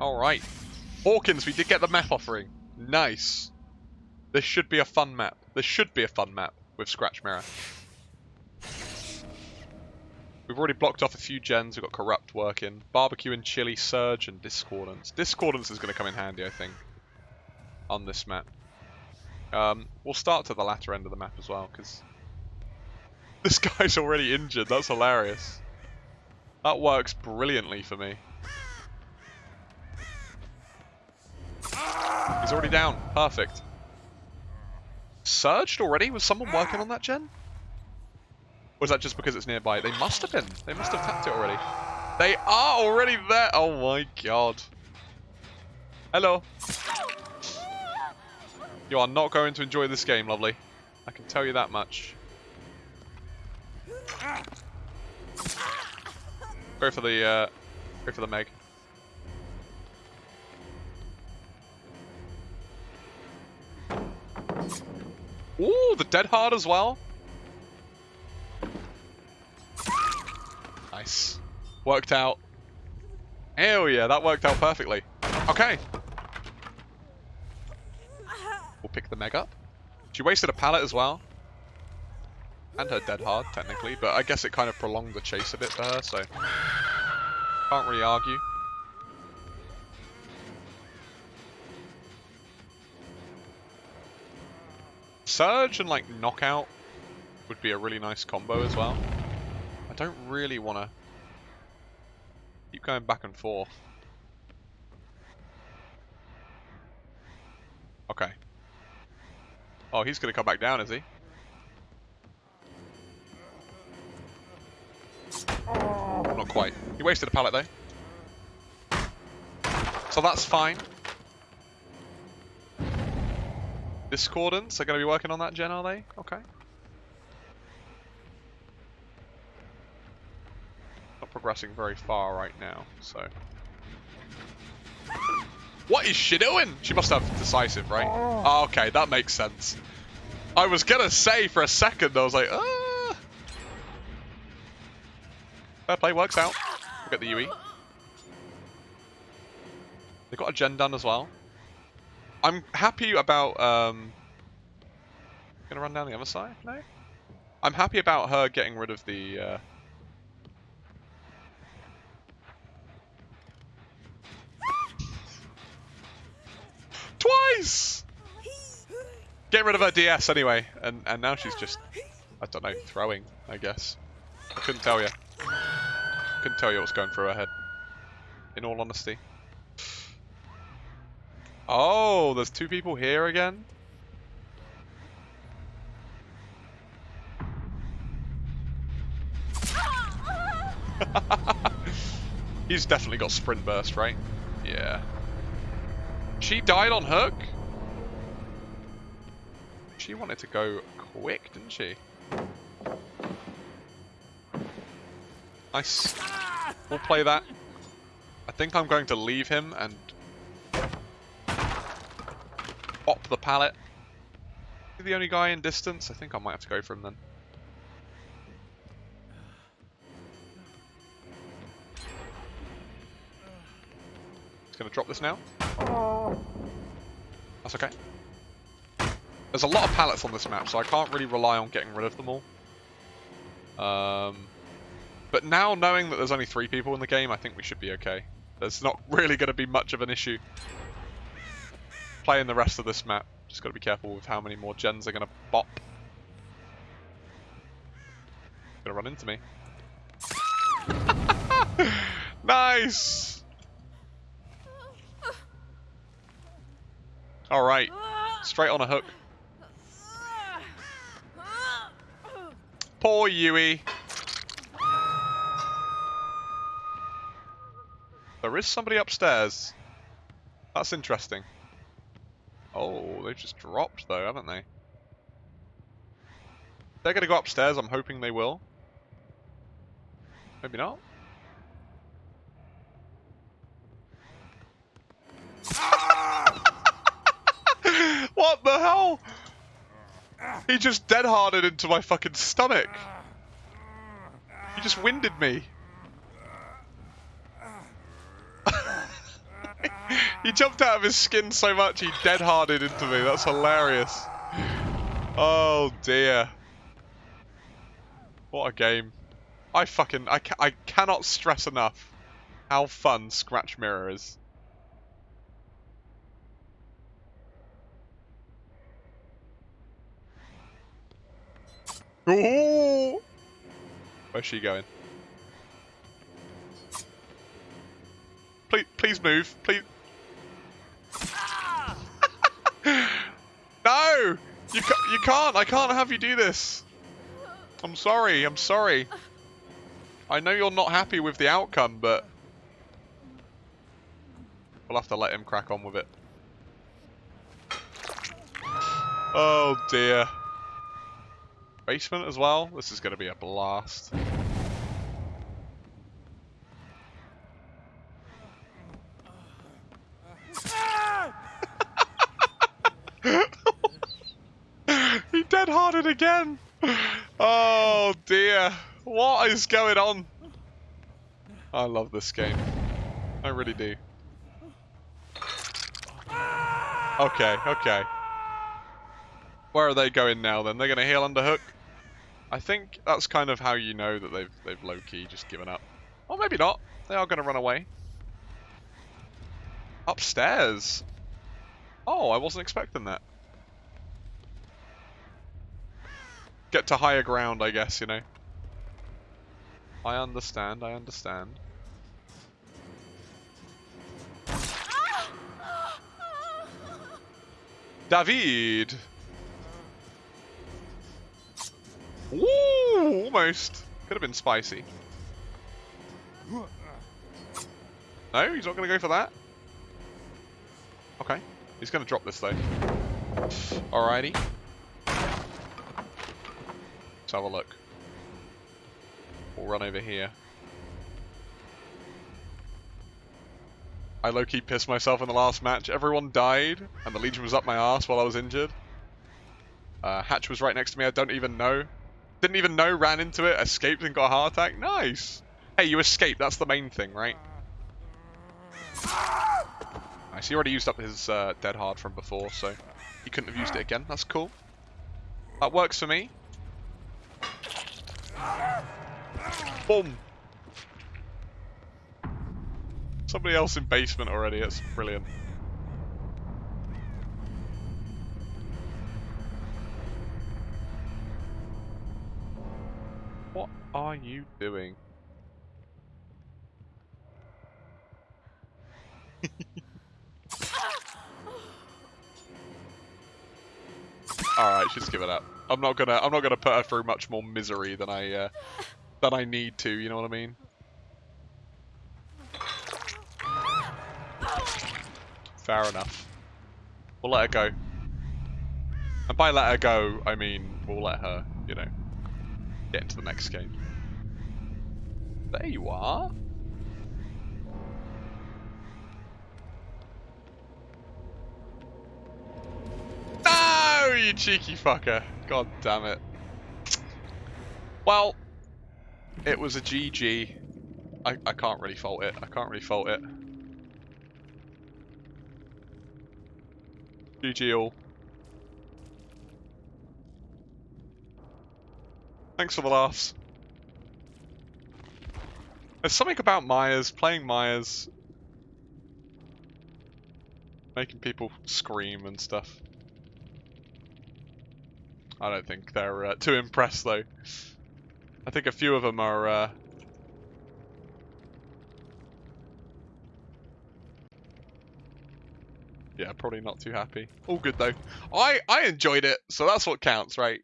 Alright. Hawkins, we did get the map offering. Nice. This should be a fun map. This should be a fun map with Scratch Mirror. We've already blocked off a few gens. We've got Corrupt working. Barbecue and Chili, Surge, and Discordance. Discordance is going to come in handy, I think, on this map. Um, we'll start to the latter end of the map as well, because this guy's already injured. That's hilarious. That works brilliantly for me. He's already down. Perfect. Surged already? Was someone working on that gen? Or was that just because it's nearby? They must have been. They must have tapped it already. They are already there. Oh my god. Hello. You are not going to enjoy this game, lovely. I can tell you that much. Go for the, uh, go for the Meg. Ooh, the Dead Hard as well. Nice. Worked out. Hell yeah, that worked out perfectly. Okay. We'll pick the Meg up. She wasted a pallet as well. And her Dead Hard, technically, but I guess it kind of prolonged the chase a bit for her, so... Can't really argue. Surge and like Knockout would be a really nice combo as well. I don't really want to keep going back and forth. Okay. Oh, he's going to come back down, is he? Not quite. He wasted a pallet though. So that's fine. Discordance are going to be working on that gen, are they? Okay. Not progressing very far right now, so... What is she doing? She must have decisive, right? Oh, okay, that makes sense. I was going to say for a second, I was like, ah. Fair play, works out. We'll get the UE. They've got a gen done as well. I'm happy about, um... Gonna run down the other side? No? I'm happy about her getting rid of the, uh... Twice! Get rid of her DS anyway, and, and now she's just, I don't know, throwing, I guess. I couldn't tell you. Couldn't tell you what's going through her head. In all honesty. Oh, there's two people here again? He's definitely got sprint burst, right? Yeah. She died on hook? She wanted to go quick, didn't she? Nice. We'll play that. I think I'm going to leave him and pop the pallet. The only guy in distance? I think I might have to go for him then. He's going to drop this now. That's okay. There's a lot of pallets on this map, so I can't really rely on getting rid of them all. Um, but now, knowing that there's only three people in the game, I think we should be okay. There's not really going to be much of an issue playing the rest of this map. Just got to be careful with how many more gens are going to bop. Gonna run into me. nice! Alright. Straight on a hook. Poor Yui. There is somebody upstairs. That's interesting. Oh, they've just dropped though, haven't they? They're going to go upstairs, I'm hoping they will. Maybe not. what the hell? He just dead-harded into my fucking stomach. He just winded me. He jumped out of his skin so much he dead-harded into me. That's hilarious. Oh dear. What a game. I fucking I, ca I cannot stress enough how fun Scratch Mirror is. Ooh! Where's she going? Please, please move. Please. You, ca you can't. I can't have you do this. I'm sorry. I'm sorry. I know you're not happy with the outcome, but... We'll have to let him crack on with it. Oh dear. Basement as well? This is going to be a blast. Dead-hearted again! Oh dear. What is going on? I love this game. I really do. Okay, okay. Where are they going now then? They're going to heal under hook? I think that's kind of how you know that they've they've low-key just given up. Or maybe not. They are going to run away. Upstairs. Oh, I wasn't expecting that. Get to higher ground, I guess, you know. I understand, I understand. David! Ooh, almost. Could have been spicy. No, he's not going to go for that. Okay. He's going to drop this though. Alrighty. Let's have a look. We'll run over here. I low-key pissed myself in the last match. Everyone died, and the Legion was up my ass while I was injured. Uh, Hatch was right next to me. I don't even know. Didn't even know, ran into it, escaped and got a heart attack. Nice. Hey, you escaped. That's the main thing, right? Nice. He already used up his uh, dead hard from before, so he couldn't have used it again. That's cool. That works for me. Boom. Somebody else in basement already. That's brilliant. What are you doing? Alright, give it up. I'm not gonna I'm not gonna put her through much more misery than I uh, than I need to, you know what I mean? Fair enough. We'll let her go. And by let her go, I mean we'll let her, you know, get into the next game. There you are. No, you cheeky fucker. God damn it. Well, it was a GG. I, I can't really fault it. I can't really fault it. GG all. Thanks for the laughs. There's something about Myers, playing Myers, making people scream and stuff. I don't think they're uh, too impressed though. I think a few of them are uh, Yeah, probably not too happy. All good though. I I enjoyed it, so that's what counts, right?